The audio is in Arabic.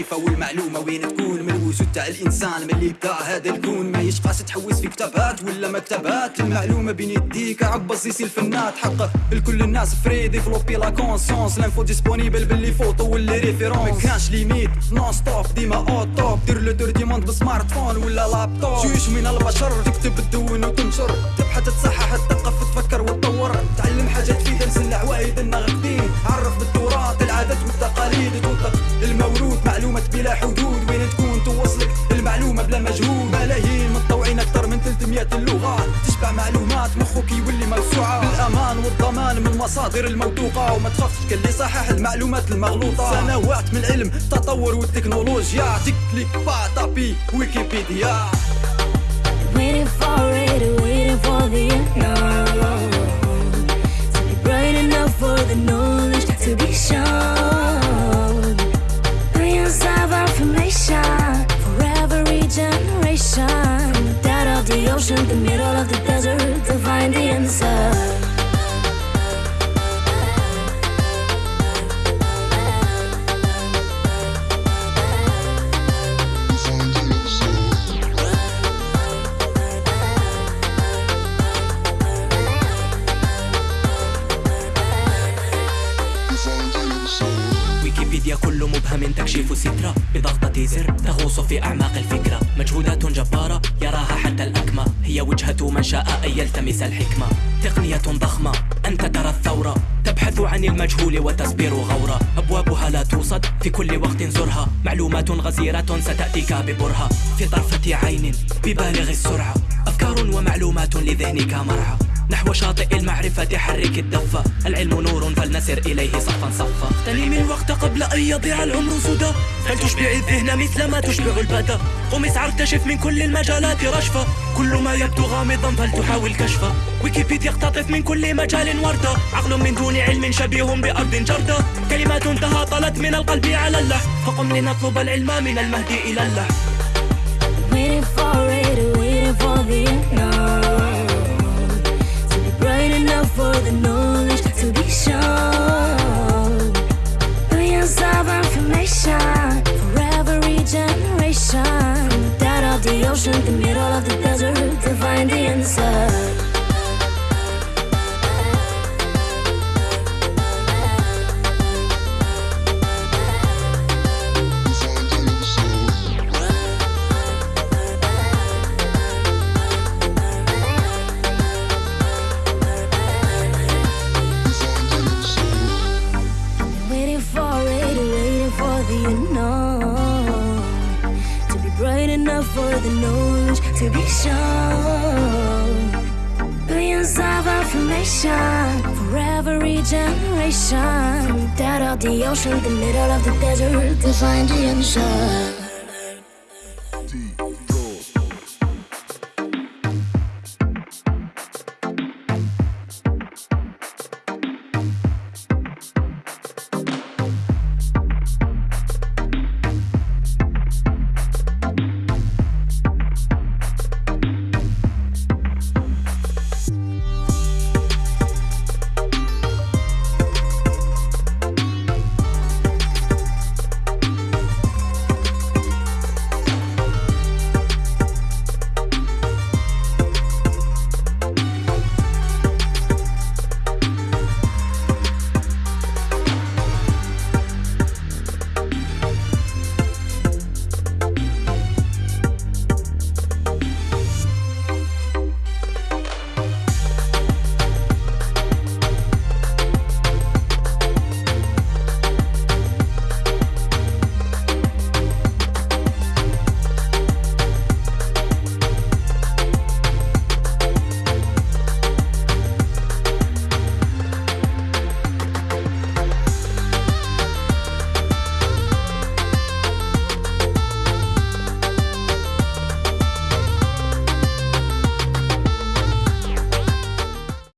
المعرفة والمعلومة وين تكون من الوجود تاع الإنسان؟ من اللي بدا هذا الكون؟ ما يشقاش تحوس في كتابات ولا مكتبات؟ المعلومة بين يديك عبص يسي الفنات. حق لكل الناس free développer la conscience l'info disponible ب les photos و les références ما كانش limite non-stop ديما au top دير le tour du monde ب smartphone ولا لابتوب جوج من البشر تكتب تدون وتنشر. تبحث تصحح 300 اللغات تشبع معلومات مخك يولي موسوعة بالأمان والضمان من المصادر الموثوقة. وما تخافش اللي صحح المعلومات المغلوطة. سنوات من العلم التطور والتكنولوجيا. تكليك با تابي ويكيبيديا. Waiting for it, waiting for the unknown. To be bright for the knowledge to be shown. the middle كل مبهم تكشيف سترة بضغطة زر. تغوص في أعماق الفكرة. مجهودات جبارة يراها حتى الأكمى هي وجهة من شاء أن يلتمس الحكمة. تقنية ضخمة أنت ترى الثورة. تبحث عن المجهول وتصبر غورة. أبوابها لا توصد في كل وقت زرها. معلومات غزيرة ستأتيك ببرهة. في طرفة عين ببالغ السرعة. أفكار ومعلومات لذهنك مرعى. نحو شاطئ المعرفة حرك الدفة العلم نور فلنسر إليه صفا صفا. اغتنم الوقت قبل أن يضيع العمر سدى. فلتشبع الذهن مثل ما تشبع البدى. قم اسعى اكتشف من كل المجالات رشفة. كل ما يبدو غامضا فلتحاول كشفة. ويكيبيديا يقتطف من كل مجال وردة. عقل من دون علم شبيه بأرض جردة. كلمات تهاطلت من القلب على اللحن فقم لنطلب العلم من المهد إلى اللحن for To be bright enough for the knowledge to be shown. Billions of information for every generation. Dead of the ocean, the middle of the desert to find the answer